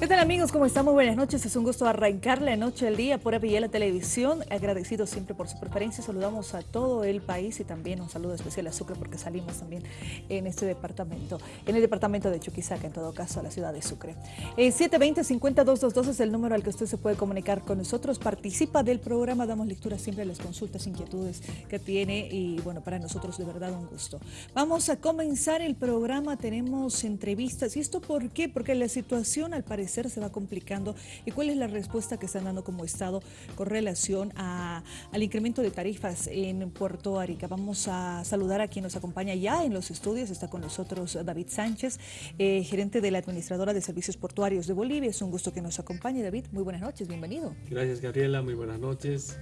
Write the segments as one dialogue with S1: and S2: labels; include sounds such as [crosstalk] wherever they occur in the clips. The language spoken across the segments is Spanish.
S1: ¿Qué tal amigos? ¿Cómo estamos? Buenas noches. Es un gusto arrancar la noche del día por la Televisión. Agradecido siempre por su preferencia. Saludamos a todo el país y también un saludo especial a Sucre porque salimos también en este departamento, en el departamento de Chuquisaca, en todo caso, a la ciudad de Sucre. Eh, 720-50222 es el número al que usted se puede comunicar con nosotros. Participa del programa, damos lectura siempre a las consultas, inquietudes que tiene y bueno, para nosotros de verdad un gusto. Vamos a comenzar el programa, tenemos entrevistas. ¿Y esto por qué? Porque la situación al parecer se va complicando y cuál es la respuesta que están dando como Estado con relación al incremento de tarifas en Puerto Arica. Vamos a saludar a quien nos acompaña ya en los estudios, está con nosotros David Sánchez, eh, gerente de la Administradora de Servicios Portuarios de Bolivia. Es un gusto que nos acompañe, David. Muy buenas noches, bienvenido.
S2: Gracias, Gabriela. Muy buenas noches.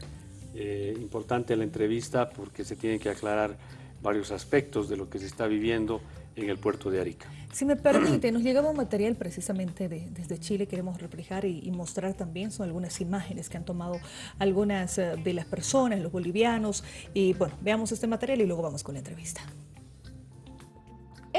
S2: Eh, importante la entrevista porque se tienen que aclarar varios aspectos de lo que se está viviendo en el puerto de Arica.
S1: Si me permite, nos llegaba un material precisamente desde Chile, queremos reflejar y, mostrar también, son algunas imágenes que han tomado algunas eh, de las personas, los bolivianos, y bueno, veamos este material y luego vamos con la entrevista.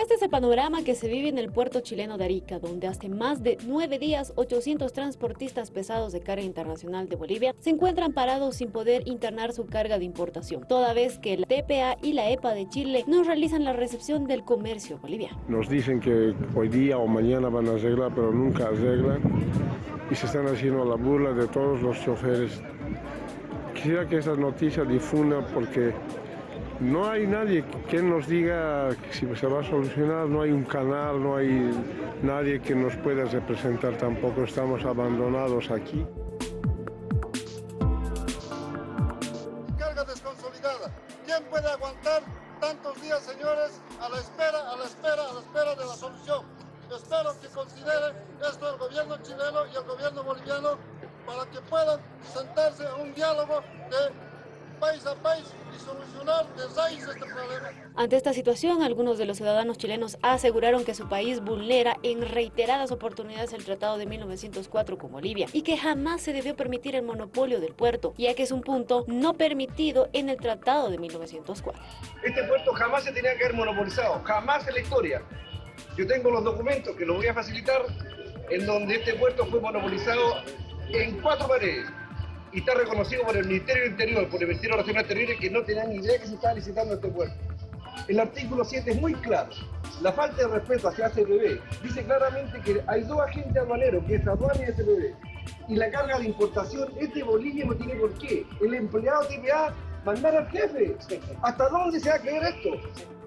S3: Este es el panorama que se vive en el puerto chileno de Arica, donde hace más de nueve días 800 transportistas pesados de carga internacional de Bolivia se encuentran parados sin poder internar su carga de importación, toda vez que la TPA y la EPA de Chile no realizan la recepción del comercio boliviano.
S4: Nos dicen que hoy día o mañana van a arreglar, pero nunca arreglan y se están haciendo la burla de todos los choferes. Quisiera que esa noticia difunda porque no hay nadie que nos diga si se va a solucionar, no hay un canal, no hay nadie que nos pueda representar tampoco, estamos abandonados aquí.
S3: Situación, algunos de los ciudadanos chilenos aseguraron que su país vulnera en reiteradas oportunidades el Tratado de 1904 con Bolivia y que jamás se debió permitir el monopolio del puerto, ya que es un punto no permitido en el Tratado de 1904.
S5: Este puerto jamás se tenía que haber monopolizado, jamás en la historia. Yo tengo los documentos que los voy a facilitar en donde este puerto fue monopolizado en cuatro paredes y está reconocido por el Ministerio del Interior, por el Ministerio Nacional Terrible, que no tenían ni idea que se estaba licitando este puerto. El artículo 7 es muy claro. La falta de respeto hacia ACPB dice claramente que hay dos agentes aduaneros, que es aduana y ACPB. Y la carga de importación es de Bolivia, no tiene por qué. El empleado TPA mandar al jefe. ¿Hasta dónde se va a creer esto?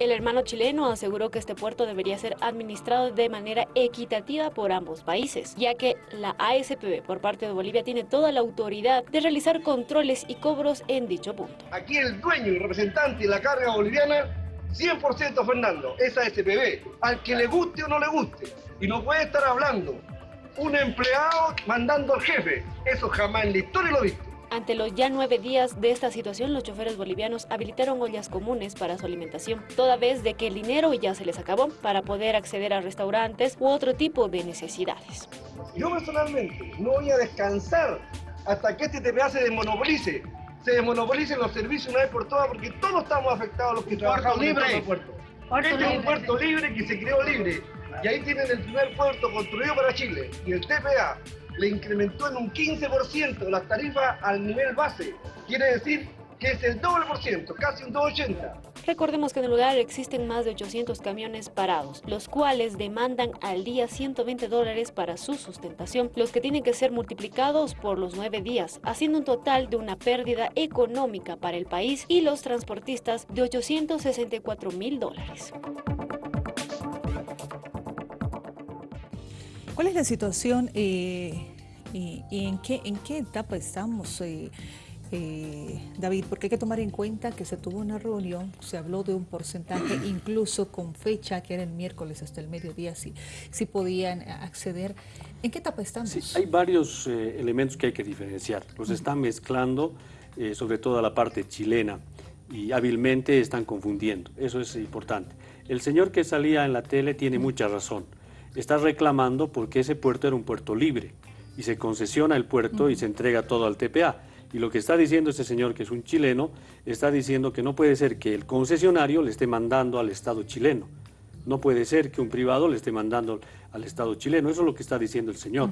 S3: El hermano chileno aseguró que este puerto debería ser administrado de manera equitativa por ambos países, ya que la ASPB por parte de Bolivia tiene toda la autoridad de realizar controles y cobros en dicho punto.
S5: Aquí el dueño y representante de la carga boliviana 100% Fernando, es ASPB, al que le guste o no le guste. Y no puede estar hablando un empleado mandando al jefe. Eso jamás en la historia lo he visto.
S3: Ante los ya nueve días de esta situación, los choferes bolivianos habilitaron ollas comunes para su alimentación, toda vez de que el dinero ya se les acabó para poder acceder a restaurantes u otro tipo de necesidades.
S5: Yo personalmente no voy a descansar hasta que este TPA se desmonopolice, se desmonopolicen los servicios una vez por todas, porque todos estamos afectados los que trabajamos libre. en el puerto. Este es un puerto libre que se creó libre. Y ahí tienen el primer puerto construido para Chile. Y el TPA le incrementó en un 15% las tarifas al nivel base. Quiere decir que es el doble por ciento, casi un 2,80.
S3: Recordemos que en el lugar existen más de 800 camiones parados, los cuales demandan al día 120 dólares para su sustentación, los que tienen que ser multiplicados por los nueve días, haciendo un total de una pérdida económica para el país y los transportistas de 864 mil dólares.
S1: ¿Cuál es la situación eh, y, en, qué, en qué etapa estamos, eh, eh, David? Porque hay que tomar en cuenta que se tuvo una reunión, se habló de un porcentaje, [clears throat] incluso con fecha, que era el miércoles hasta el mediodía, si, si podían acceder. ¿En qué etapa estamos?
S2: Sí, hay varios elementos que hay que diferenciar. Los están mezclando, sobre todo la parte chilena, y hábilmente están confundiendo. Eso es importante. El señor que salía en la tele tiene mucha razón está reclamando porque ese puerto era un puerto libre y se concesiona el puerto y se entrega todo al TPA. Y lo que está diciendo este señor, que es un chileno, está diciendo que no puede ser que el concesionario le esté mandando al Estado chileno. No puede ser que un privado le esté mandando al Estado chileno. Eso es lo que está diciendo el señor.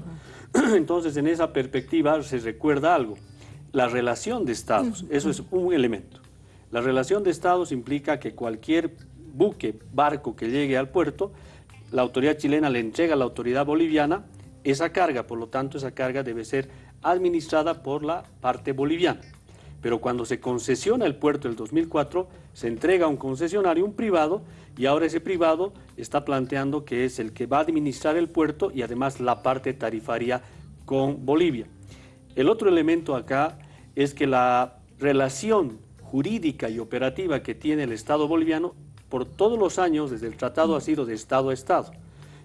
S2: [clears throat] Entonces, en esa perspectiva se recuerda algo. La relación de estados, eso es un elemento. La relación de estados implica que cualquier buque, barco que llegue al puerto, la autoridad chilena le entrega a la autoridad boliviana esa carga, por lo tanto esa carga debe ser administrada por la parte boliviana. Pero cuando se concesiona el puerto el 2004, se entrega a un concesionario, un privado, y ahora ese privado está planteando que es el que va a administrar el puerto y además la parte tarifaria con Bolivia. El otro elemento acá es que la relación jurídica y operativa que tiene el Estado boliviano por todos los años desde el tratado ha sido de Estado a Estado.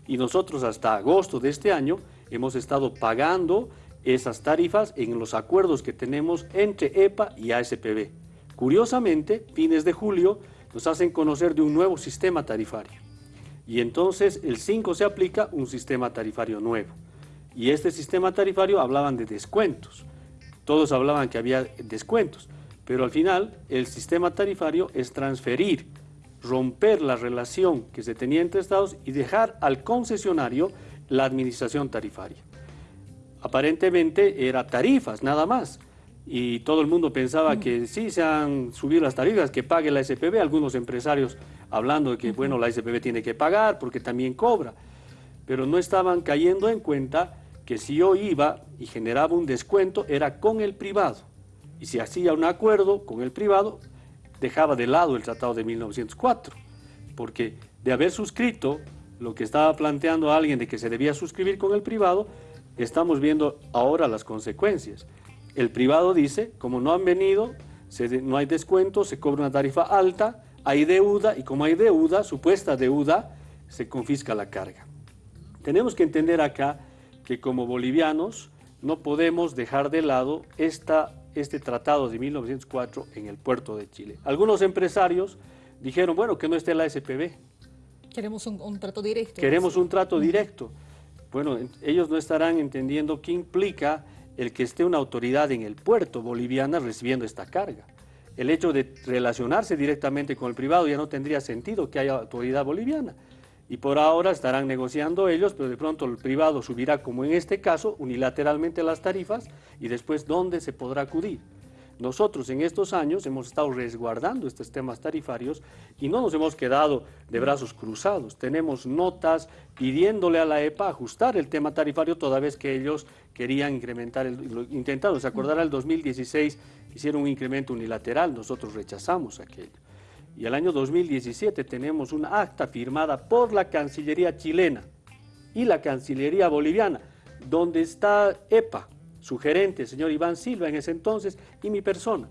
S2: Y nosotros hasta agosto de este año hemos estado pagando esas tarifas en los acuerdos que tenemos entre EPA y ASPB. Curiosamente, fines de julio nos hacen conocer de un nuevo sistema tarifario. Y entonces el 5 se aplica un sistema tarifario nuevo. Y este sistema tarifario hablaban de descuentos. Todos hablaban que había descuentos. Pero al final el sistema tarifario es transferir, romper la relación que se tenía entre estados y dejar al concesionario la administración tarifaria. Aparentemente era tarifas, nada más. Y todo el mundo pensaba que sí se han subido las tarifas, que pague la SPB. Algunos empresarios hablando de que, bueno, la SPB tiene que pagar porque también cobra. Pero no estaban cayendo en cuenta que si yo iba y generaba un descuento, era con el privado. Y si hacía un acuerdo con el privado, dejaba de lado el Tratado de 1904. Porque de haber suscrito lo que estaba planteando alguien de que se debía suscribir con el privado, estamos viendo ahora las consecuencias. El privado dice, como no han venido, no hay descuento, se cobra una tarifa alta, hay deuda y como hay deuda, supuesta deuda, se confisca la carga. Tenemos que entender acá que como bolivianos no podemos dejar de lado esta, este tratado de 1904 en el puerto de Chile. Algunos empresarios dijeron, bueno, que no esté la SPB.
S1: Queremos un trato directo.
S2: Queremos un trato directo. Bueno, ellos no estarán entendiendo qué implica el que esté una autoridad en el puerto boliviana recibiendo esta carga. El hecho de relacionarse directamente con el privado ya no tendría sentido que haya autoridad boliviana. Y por ahora estarán negociando ellos, pero de pronto el privado subirá, como en este caso, unilateralmente las tarifas y después dónde se podrá acudir. Nosotros en estos años hemos estado resguardando estos temas tarifarios y no nos hemos quedado de brazos cruzados. Tenemos notas pidiéndole a la EPA ajustar el tema tarifario toda vez que ellos querían incrementar, el, intentaron, se acordará el 2016, hicieron un incremento unilateral, nosotros rechazamos aquello. Y el año 2017 tenemos una acta firmada por la Cancillería chilena y la Cancillería boliviana, donde está EPA, su gerente, señor Iván Silva en ese entonces, y mi persona.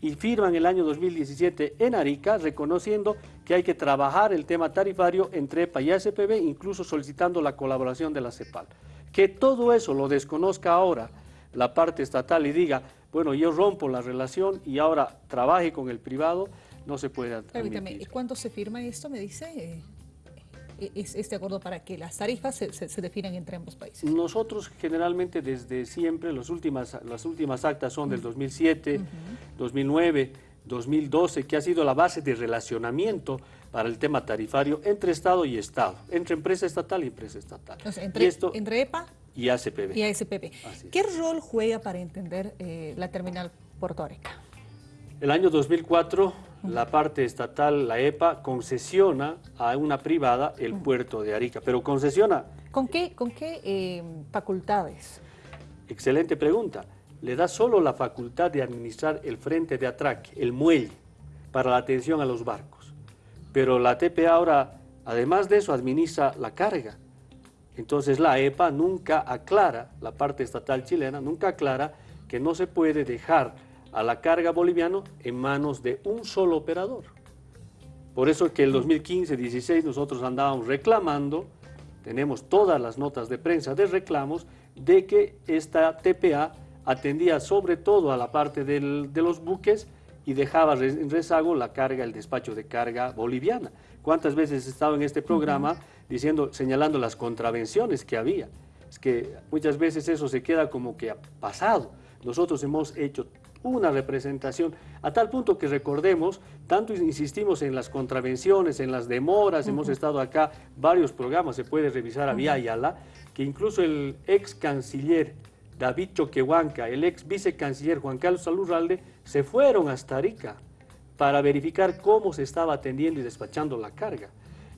S2: Y firman el año 2017 en Arica reconociendo que hay que trabajar el tema tarifario entre EPA y ASPB, incluso solicitando la colaboración de la CEPAL. Que todo eso lo desconozca ahora la parte estatal y diga, bueno, yo rompo la relación y ahora trabaje con el privado, no se puede
S1: Permítame, ¿y cuándo se firma esto? Me dice es este acuerdo para que las tarifas se, definan entre ambos países?
S2: Nosotros generalmente desde siempre, las últimas, las últimas actas son del 2007, 2009, 2012, que ha sido la base de relacionamiento para el tema tarifario entre Estado y Estado, entre empresa estatal y empresa estatal.
S1: entre, entre EPA
S2: y ACPB.
S1: Y ACPB. ¿Qué rol juega para entender eh, la terminal portuaria?
S2: El año 2004 la parte estatal, la EPA, concesiona a una privada el puerto de Arica, pero concesiona...
S1: ¿Con qué, con qué eh, facultades?
S2: Excelente pregunta. Le da solo la facultad de administrar el frente de atraque, el muelle, para la atención a los barcos. Pero la TPA ahora, además de eso, administra la carga. Entonces la EPA nunca aclara, la parte estatal chilena nunca aclara que no se puede dejar a la carga boliviano en manos de un solo operador. Por eso que el 2015-16 nosotros andábamos reclamando, tenemos todas las notas de prensa de reclamos, de que esta TPA atendía sobre todo a la parte de los buques y dejaba en rezago la carga, el despacho de carga boliviana. ¿Cuántas veces he estado en este programa diciendo, señalando las contravenciones que había? Es que muchas veces eso se queda como que ha pasado. Nosotros hemos hecho una representación, a tal punto que recordemos, tanto insistimos en las contravenciones, en las demoras, hemos estado acá, varios programas, se puede revisar a Vía Ayala, que incluso el ex canciller David Choquehuanca, el ex vicecanciller Juan Carlos Salurralde, se fueron hasta Arica para verificar cómo se estaba atendiendo y despachando la carga.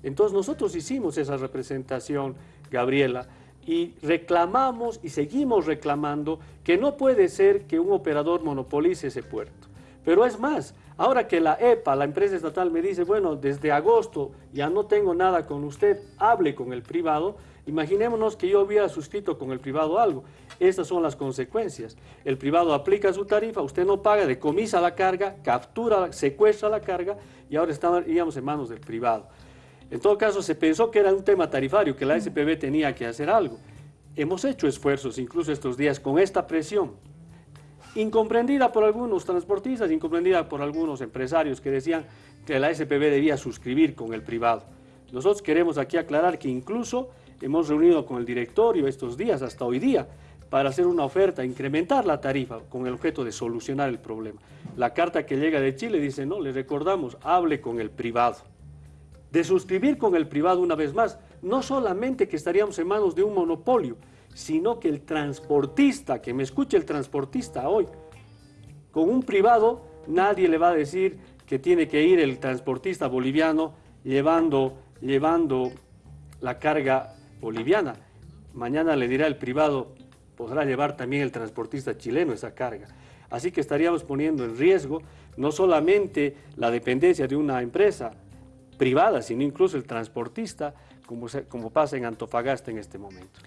S2: Entonces nosotros hicimos esa representación, Gabriela, y reclamamos y seguimos reclamando que no puede ser que un operador monopolice ese puerto. Pero es más, ahora que la EPA, la empresa estatal, me dice, bueno, desde agosto ya no tengo nada con usted, hable con el privado, imaginémonos que yo hubiera suscrito con el privado algo. Estas son las consecuencias. El privado aplica su tarifa, usted no paga, decomisa la carga, captura, secuestra la carga y ahora estaríamos en manos del privado. En todo caso, se pensó que era un tema tarifario, que la SPB tenía que hacer algo. Hemos hecho esfuerzos, incluso estos días, con esta presión, incomprendida por algunos transportistas, incomprendida por algunos empresarios que decían que la SPB debía suscribir con el privado. Nosotros queremos aquí aclarar que incluso hemos reunido con el directorio estos días, hasta hoy día, para hacer una oferta, incrementar la tarifa con el objeto de solucionar el problema. La carta que llega de Chile dice, no, le recordamos, hable con el privado de suscribir con el privado una vez más, no solamente que estaríamos en manos de un monopolio, sino que el transportista, que me escuche el transportista hoy, con un privado nadie le va a decir que tiene que ir el transportista boliviano llevando, llevando la carga boliviana. Mañana le dirá el privado, podrá llevar también el transportista chileno esa carga. Así que estaríamos poniendo en riesgo no solamente la dependencia de una empresa, privada, sino incluso el transportista, como, como pasa en Antofagasta en este momento.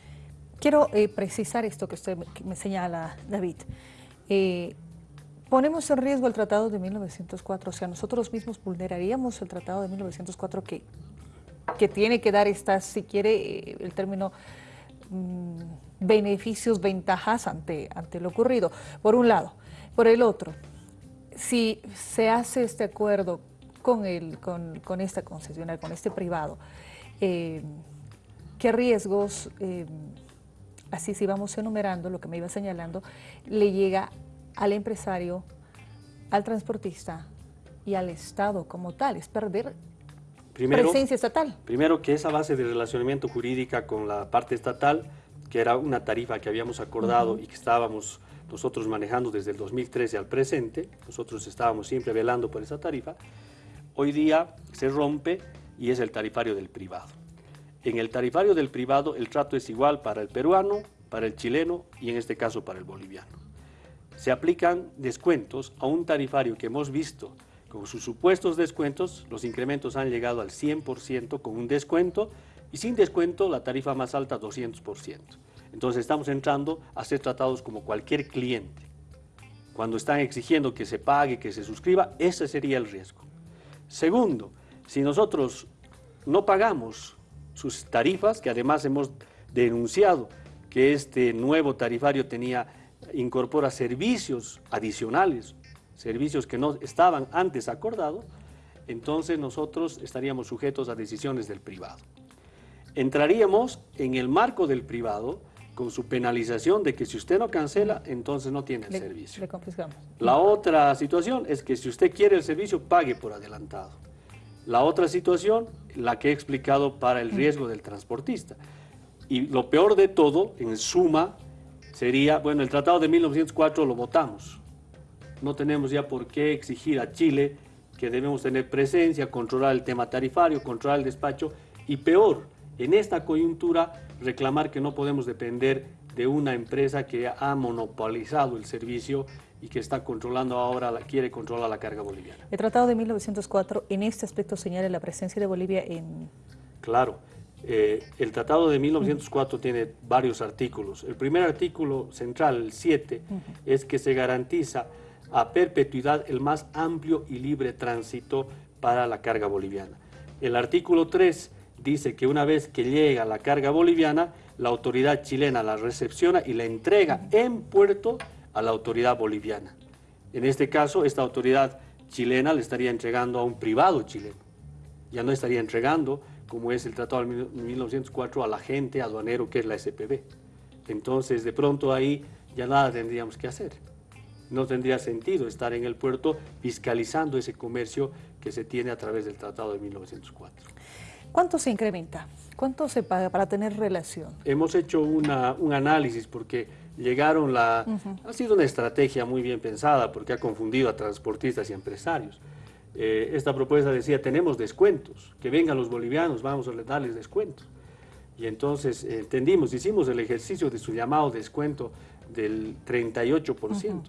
S1: Quiero eh, precisar esto que usted me señala, David. Eh, ponemos en riesgo el Tratado de 1904, o sea, nosotros mismos vulneraríamos el Tratado de 1904 que, que tiene que dar estas, si quiere, eh, el término mm, beneficios, ventajas ante, ante lo ocurrido, por un lado. Por el otro, si se hace este acuerdo con, el, con, con esta concesionaria, con este privado, eh, qué riesgos, eh, así si vamos enumerando lo que me iba señalando, le llega al empresario, al transportista y al Estado como tal, es perder presencia estatal.
S2: Primero que esa base de relacionamiento jurídica con la parte estatal, que era una tarifa que habíamos acordado y que estábamos nosotros manejando desde el 2013 al presente, nosotros estábamos siempre velando por esa tarifa, hoy día se rompe y es el tarifario del privado. En el tarifario del privado el trato es igual para el peruano, para el chileno y en este caso para el boliviano. Se aplican descuentos a un tarifario que hemos visto con sus supuestos descuentos, los incrementos han llegado al 100% con un descuento y sin descuento la tarifa más alta 200%. Entonces estamos entrando a ser tratados como cualquier cliente. Cuando están exigiendo que se pague, que se suscriba, ese sería el riesgo. Segundo, si nosotros no pagamos sus tarifas, que además hemos denunciado que este nuevo tarifario tenía, incorpora servicios adicionales, servicios que no estaban antes acordados, entonces nosotros estaríamos sujetos a decisiones del privado. Entraríamos en el marco del privado con su penalización de que si usted no cancela, entonces no tiene el servicio. La otra situación es que si usted quiere el servicio, pague por adelantado. La otra situación, la que he explicado para el riesgo del transportista. Y lo peor de todo, en suma, sería, bueno, el Tratado de 1904 lo votamos. No tenemos ya por qué exigir a Chile que debemos tener presencia, controlar el tema tarifario, controlar el despacho y peor, en esta coyuntura reclamar que no podemos depender de una empresa que ha monopolizado el servicio y que está controlando ahora, quiere controlar la carga boliviana.
S1: El Tratado de 1904 en este aspecto señala la presencia de Bolivia en...
S2: Claro, eh, el Tratado de 1904 tiene varios artículos. El primer artículo central, el 7, es que se garantiza a perpetuidad el más amplio y libre tránsito para la carga boliviana. El artículo 3 dice que una vez que llega la carga boliviana, la autoridad chilena la recepciona y la entrega en puerto a la autoridad boliviana. En este caso, esta autoridad chilena le estaría entregando a un privado chileno. Ya no estaría entregando, como es el Tratado de 1904, al agente aduanero que es la SPB. Entonces, de pronto ahí ya nada tendríamos que hacer. no tendría sentido estar en el puerto fiscalizando ese comercio que se tiene a través del Tratado de 1904.
S1: ¿Cuánto se incrementa? ¿Cuánto se paga para tener relación?
S2: Hemos hecho un análisis porque llegaron la... Ha sido una estrategia muy bien pensada porque ha confundido a transportistas y empresarios. Eh, esta propuesta decía, tenemos descuentos, que vengan los bolivianos, vamos a darles descuentos. Y entonces eh, entendimos, hicimos el ejercicio de su llamado descuento del 38%.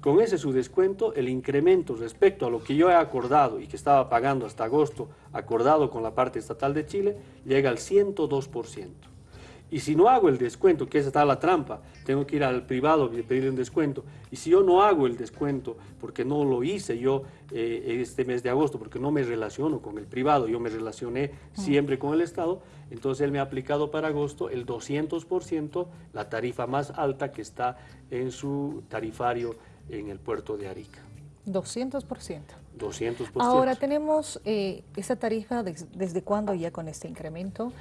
S2: Con ese su descuento, el incremento respecto a lo que yo he acordado y que estaba pagando hasta agosto, acordado con la parte estatal de Chile, llega al 102%. Y si no hago el descuento, que esa está la trampa, tengo que ir al privado y pedirle un descuento. Y si yo no hago el descuento, porque no lo hice yo eh, este mes de agosto, porque no me relaciono con el privado, yo me relacioné siempre con el Estado, entonces él me ha aplicado para agosto el 200%, la tarifa más alta que está en su tarifario en el puerto de Arica.
S1: 200%.
S2: 200%.
S1: Ahora tenemos eh, esa tarifa, ¿desde cuándo ya con este incremento?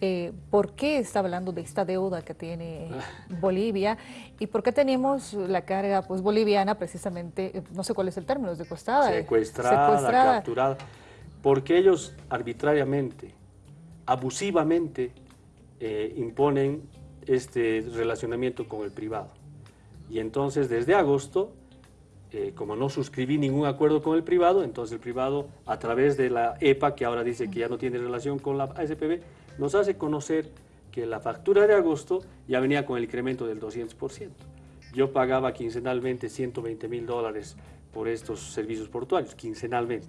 S1: Eh, ¿Por qué está hablando de esta deuda que tiene [laughs] Bolivia? ¿Y por qué tenemos la carga pues, boliviana precisamente, eh, no sé cuál es el término, es secuestrada?
S2: Secuestrada, secuestrada. capturada. Porque ellos arbitrariamente, abusivamente, imponen este relacionamiento con el privado. Y entonces desde agosto, eh, como no suscribí ningún acuerdo con el privado, entonces el privado a través de la EPA, que ahora dice que ya no tiene relación con la ASPB, nos hace conocer que la factura de agosto ya venía con el incremento del 200%. Yo pagaba quincenalmente 120 mil dólares por estos servicios portuarios, quincenalmente.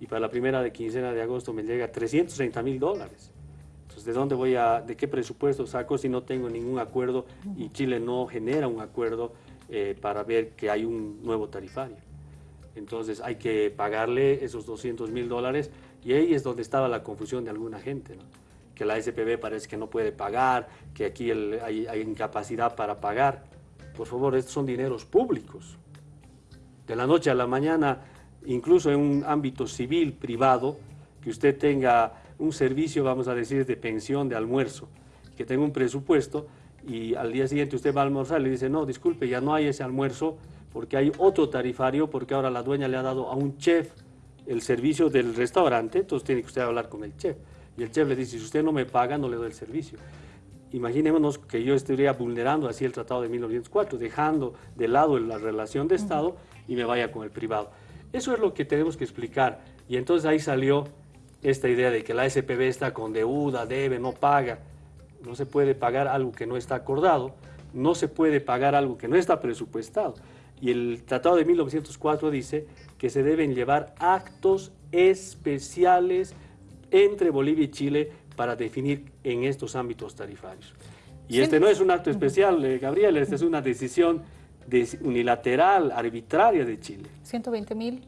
S2: Y para la primera de quincena de agosto me llega 330 mil dólares. ¿De dónde voy a, de qué presupuesto saco si no tengo ningún acuerdo y Chile no genera un acuerdo eh, para ver que hay un nuevo tarifario? Entonces hay que pagarle esos 200 mil dólares y ahí es donde estaba la confusión de alguna gente, que la SPB parece que no puede pagar, que aquí hay, hay incapacidad para pagar. Por favor, estos son dineros públicos. De la noche a la mañana, incluso en un ámbito civil, privado, que usted tenga un servicio, vamos a decir, de pensión, de almuerzo, que tenga un presupuesto y al día siguiente usted va a almorzar y le dice, no, disculpe, ya no hay ese almuerzo porque hay otro tarifario, porque ahora la dueña le ha dado a un chef el servicio del restaurante, entonces tiene que usted hablar con el chef. Y el chef le dice, si usted no me paga, no le doy el servicio. Imaginémonos que yo estaría vulnerando así el Tratado de 1904, dejando de lado la relación de Estado y me vaya con el privado. Eso es lo que tenemos que explicar. Y entonces ahí salió esta idea de que la SPB está con deuda, debe, no paga. No se puede pagar algo que no está acordado, no se puede pagar algo que no está presupuestado. Y el Tratado de 1904 dice que se deben llevar actos especiales entre Bolivia y Chile para definir en estos ámbitos tarifarios. Y este no es un acto especial, eh, Gabriel, esta es una decisión unilateral, arbitraria de Chile.
S1: 120 mil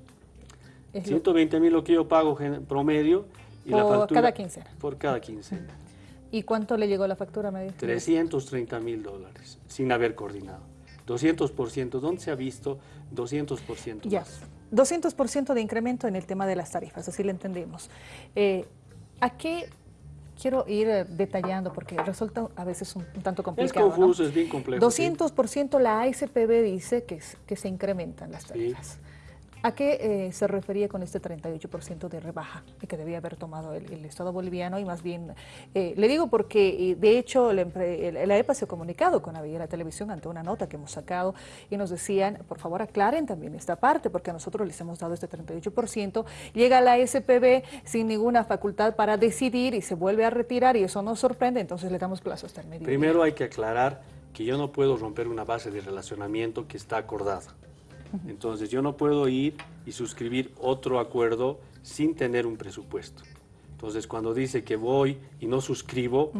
S2: 120 mil lo que yo pago promedio.
S1: Y por la factura, cada quincena.
S2: Por cada quincena.
S1: ¿Y cuánto le llegó la factura? Me
S2: 330 mil dólares, sin haber coordinado. 200%, ¿dónde se ha visto 200%
S1: ya. 200% de incremento en el tema de las tarifas, así lo entendemos. Eh, ¿A qué quiero ir eh, detallando porque resulta a veces un, tanto complicado.
S2: Es confuso, es bien complejo.
S1: 200% la ASPB dice que, que se incrementan las tarifas. ¿A qué eh, se refería con este 38% de rebaja que debía haber tomado el, Estado boliviano? Y más bien, eh, le digo porque, de hecho, la, EPA se ha comunicado con la Televisión ante una nota que hemos sacado y nos decían, por favor, aclaren también esta parte, porque a nosotros les hemos dado este 38%, llega la SPB sin ninguna facultad para decidir y se vuelve a retirar y eso nos sorprende, entonces le damos plazo hasta el medio.
S2: Primero hay que aclarar que yo no puedo romper una base de relacionamiento que está acordada. Entonces yo no puedo ir y suscribir otro acuerdo sin tener un presupuesto. Entonces cuando dice que voy y no suscribo,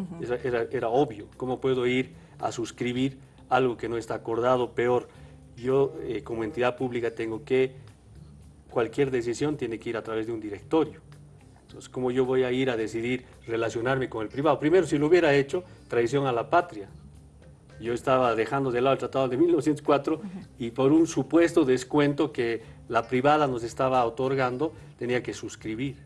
S2: era, obvio. ¿Cómo puedo ir a suscribir algo que no está acordado? Peor, yo eh, como entidad pública tengo que, cualquier decisión tiene que ir a través de un directorio. Entonces, ¿cómo yo voy a ir a decidir relacionarme con el privado? Primero, si lo hubiera hecho, traición a la patria yo estaba dejando de lado el tratado de 1904 y por un supuesto descuento que la privada nos estaba otorgando, tenía que suscribir.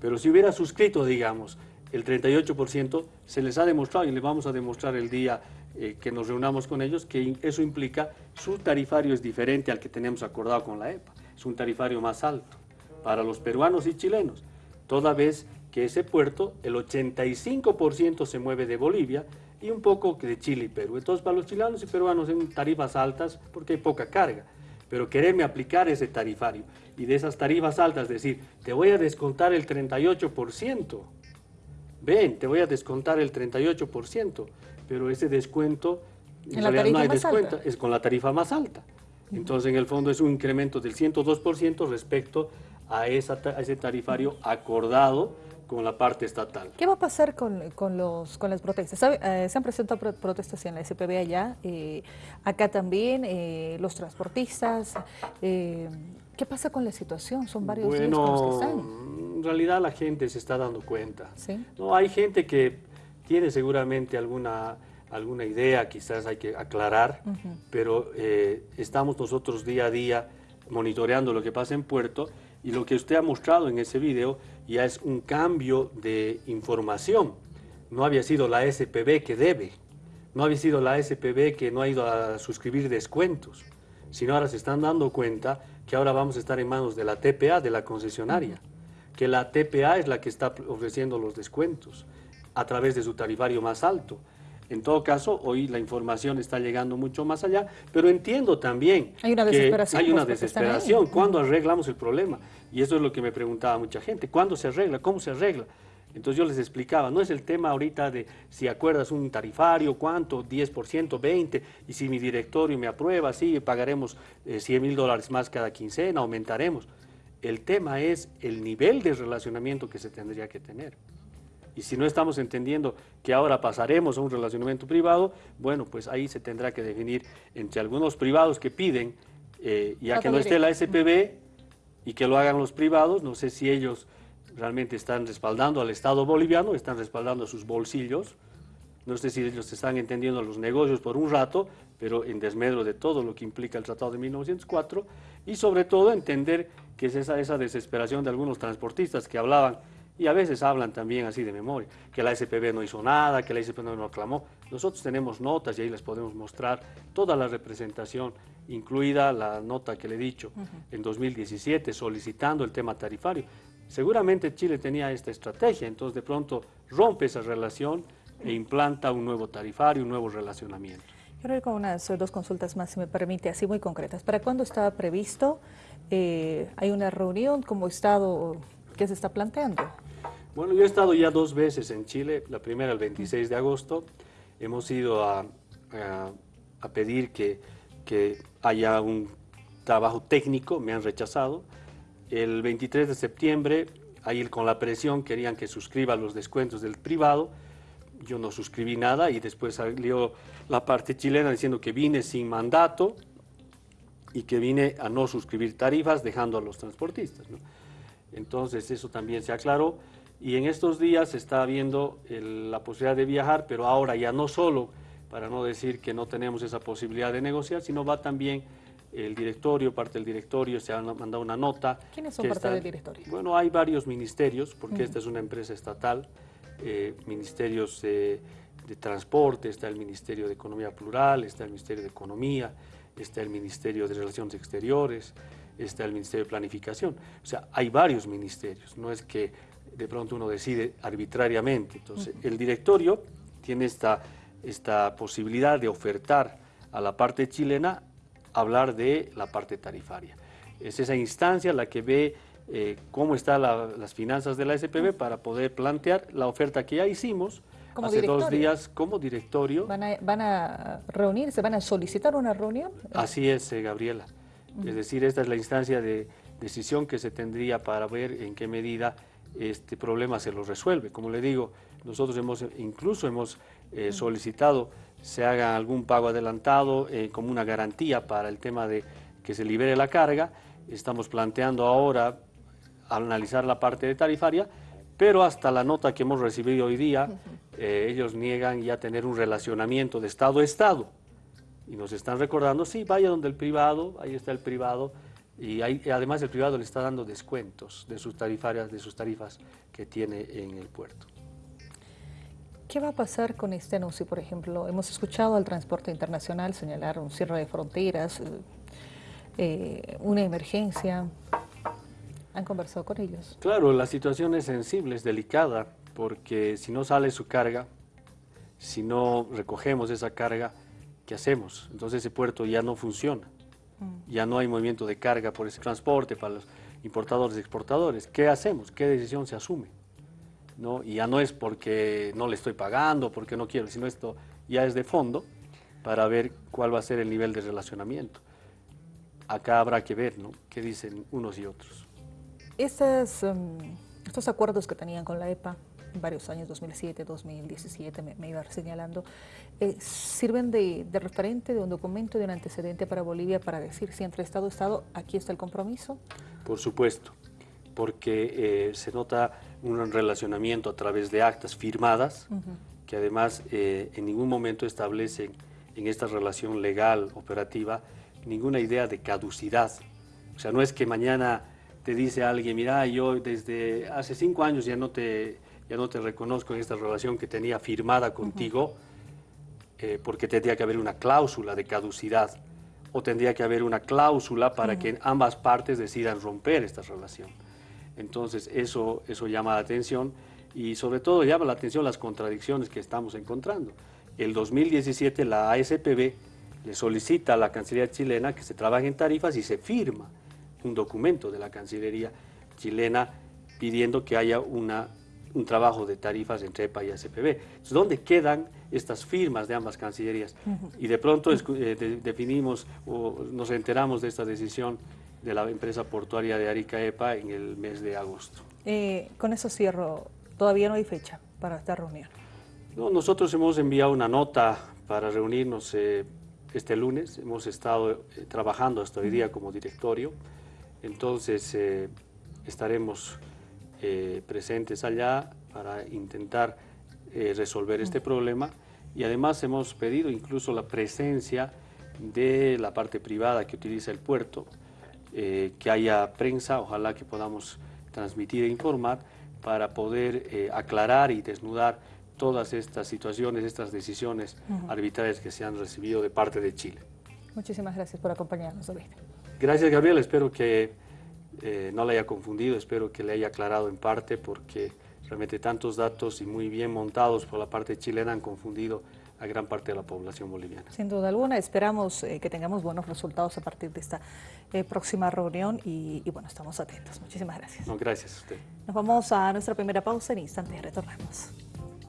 S2: Pero si hubiera suscrito, digamos, el 38%, se les ha demostrado y le vamos a demostrar el día eh, que nos reunamos con ellos, que eso implica su tarifario es diferente al que tenemos acordado con la EPA, es un tarifario más alto para los peruanos y chilenos, toda vez que ese puerto, el 85% se mueve de Bolivia y un poco de Chile y Perú. Entonces, para los chilenos y peruanos en tarifas altas porque hay poca carga. Pero quererme aplicar ese tarifario y de esas tarifas altas decir, te voy a descontar el 38%, ven, te voy a descontar el 38%, pero ese descuento
S1: en, realidad no hay descuento,
S2: es con la tarifa más alta. Entonces, en el fondo es un incremento del 102% respecto a, esa, a ese tarifario acordado con la parte estatal.
S1: ¿Qué va a pasar con, los, con las protestas? Eh, se han presentado protestas en la SPB allá, eh, acá también, eh, los transportistas. ¿Qué pasa con la situación? Son varios días los que están.
S2: En realidad la gente se está dando cuenta. No, hay gente que tiene seguramente alguna, alguna idea, quizás hay que aclarar, pero estamos nosotros día a día monitoreando lo que pasa en Puerto y lo que usted ha mostrado en ese video ya es un cambio de información. No había sido la SPB que debe, no había sido la SPB que no ha ido a suscribir descuentos, sino ahora se están dando cuenta que ahora vamos a estar en manos de la TPA, de la concesionaria, que la TPA es la que está ofreciendo los descuentos a través de su tarifario más alto. En todo caso, hoy la información está llegando mucho más allá, pero entiendo también
S1: hay una desesperación,
S2: que hay una desesperación. ¿Cuándo arreglamos el problema? Y eso es lo que me preguntaba mucha gente. ¿Cuándo se arregla? ¿Cómo se arregla? Entonces yo les explicaba, no es el tema ahorita de si acuerdas un tarifario, cuánto, 10%, 20%, y si mi directorio me aprueba, sí, pagaremos 100 eh, mil dólares más cada quincena, aumentaremos. El tema es el nivel de relacionamiento que se tendría que tener. Y si no estamos entendiendo que ahora pasaremos a un relacionamiento privado, bueno, pues ahí se tendrá que definir entre algunos privados que piden, eh, ya que no esté la SPB y que lo hagan los privados, no sé si ellos realmente están respaldando al Estado boliviano, están respaldando a sus bolsillos, no sé si ellos están entendiendo los negocios por un rato, pero en desmedro de todo lo que implica el Tratado de 1904, y sobre todo entender que es esa, esa desesperación de algunos transportistas que hablaban y a veces hablan también así de memoria, que la SPB no hizo nada, que la SPB no aclamó. Nosotros tenemos notas y ahí les podemos mostrar toda la representación, incluida la nota que le he dicho en 2017, solicitando el tema tarifario. Seguramente Chile tenía esta estrategia, entonces de pronto rompe esa relación e implanta un nuevo tarifario, un nuevo relacionamiento.
S1: Quiero ir con unas dos consultas más, si me permite, así muy concretas. ¿Para cuándo estaba previsto? Eh, ¿Hay una reunión como Estado que se está planteando?
S2: Bueno, yo he estado ya dos veces en Chile, la primera el 26 de agosto. Hemos ido a, pedir que, que, haya un trabajo técnico, me han rechazado. El 23 de septiembre, ahí con la presión querían que suscriba los descuentos del privado. Yo no suscribí nada y después salió la parte chilena diciendo que vine sin mandato y que vine a no suscribir tarifas dejando a los transportistas. Entonces eso también se aclaró. Y en estos días se está viendo la posibilidad de viajar, pero ahora ya no solo, para no decir que no tenemos esa posibilidad de negociar, sino va también el directorio, parte del directorio, se ha mandado una nota.
S1: ¿Quiénes son parte del directorio?
S2: Bueno, hay varios ministerios, porque esta es una empresa estatal, eh, ministerios de transporte, está el Ministerio de Economía Plural, está el Ministerio de Economía, está el Ministerio de Relaciones Exteriores, está el Ministerio de Planificación. O sea, hay varios ministerios, no es que de pronto uno decide arbitrariamente. Entonces, el directorio tiene esta, esta posibilidad de ofertar a la parte chilena hablar de la parte tarifaria. Es esa instancia la que ve eh, cómo están las finanzas de la SPB para poder plantear la oferta que ya hicimos hace dos días como directorio.
S1: ¿Van a, ¿Van a reunirse, van a solicitar una reunión?
S2: Así es, eh, Gabriela. Es decir, esta es la instancia de decisión que se tendría para ver en qué medida este problema se lo resuelve. Como le digo, nosotros hemos incluso hemos eh, solicitado se haga algún pago adelantado eh, como una garantía para el tema de que se libere la carga. Estamos planteando ahora analizar la parte de tarifaria, pero hasta la nota que hemos recibido hoy día, eh, ellos niegan ya tener un relacionamiento de Estado a Estado. Y nos están recordando, sí, vaya donde el privado, ahí está el privado, y además el privado le está dando descuentos de sus tarifarias, de sus tarifas que tiene en el puerto.
S1: ¿Qué va a pasar con este anuncio? Por ejemplo, hemos escuchado al transporte internacional señalar un cierre de fronteras, eh, una emergencia. ¿Han conversado con ellos?
S2: Claro, la situación es sensible, es delicada, porque si no sale su carga, si no recogemos esa carga, ¿qué hacemos? Entonces ese puerto ya no funciona. Mm. Ya no hay movimiento de carga por ese transporte para los importadores y exportadores. ¿Qué hacemos? ¿Qué decisión se asume? ¿no? Y ya no es porque no le estoy pagando, porque no quiero, sino esto ya es de fondo para ver cuál va a ser el nivel de relacionamiento. Acá habrá que ver, ¿no? ¿Qué dicen unos y otros?
S1: Estos, um, estos acuerdos que tenían con la EPA, varios años, 2007, 2017, me, iba señalando, eh, sirven de, de, referente, de un documento, de un antecedente para Bolivia para decir si entre Estado y Estado aquí está el compromiso?
S2: Por supuesto porque eh, se nota un relacionamiento a través de actas firmadas, que además eh, en ningún momento establecen en esta relación legal, operativa, ninguna idea de caducidad. O sea, no es que mañana te dice alguien, mira, yo desde hace cinco años ya no te, ya no te reconozco en esta relación que tenía firmada contigo, eh, porque tendría que haber una cláusula de caducidad o tendría que haber una cláusula para que ambas partes decidan romper esta relación. Entonces eso, eso llama la atención y sobre todo llama la atención las contradicciones que estamos encontrando. El 2017 la ASPB le solicita a la Cancillería chilena que se trabaje en tarifas y se firma un documento de la Cancillería chilena pidiendo que haya una, un trabajo de tarifas entre EPA y ASPB. Entonces, ¿dónde quedan estas firmas de ambas cancillerías? Y de pronto eh, definimos o nos enteramos de esta decisión de la empresa portuaria de Arica EPA en el mes de agosto.
S1: Eh, con eso cierro, todavía no hay fecha para esta reunión.
S2: No, nosotros hemos enviado una nota para reunirnos eh, este lunes, hemos estado eh, trabajando hasta hoy día como directorio, entonces estaremos presentes allá para intentar resolver este problema y además hemos pedido incluso la presencia de la parte privada que utiliza el puerto, eh, que haya prensa, ojalá que podamos transmitir e informar para poder eh, aclarar y desnudar todas estas situaciones, estas decisiones arbitrarias que se han recibido de parte de Chile.
S1: Muchísimas gracias por acompañarnos, David.
S2: Gracias, Gabriel. Espero que eh, no le haya confundido, espero que le haya aclarado en parte porque realmente tantos datos y muy bien montados por la parte chilena han confundido a gran parte de la población boliviana.
S1: Sin duda alguna, esperamos eh, que tengamos buenos resultados a partir de esta eh, próxima reunión y, bueno, estamos atentos. Muchísimas gracias.
S2: No, gracias a usted.
S1: Nos vamos a nuestra primera pausa, en instantes retornamos.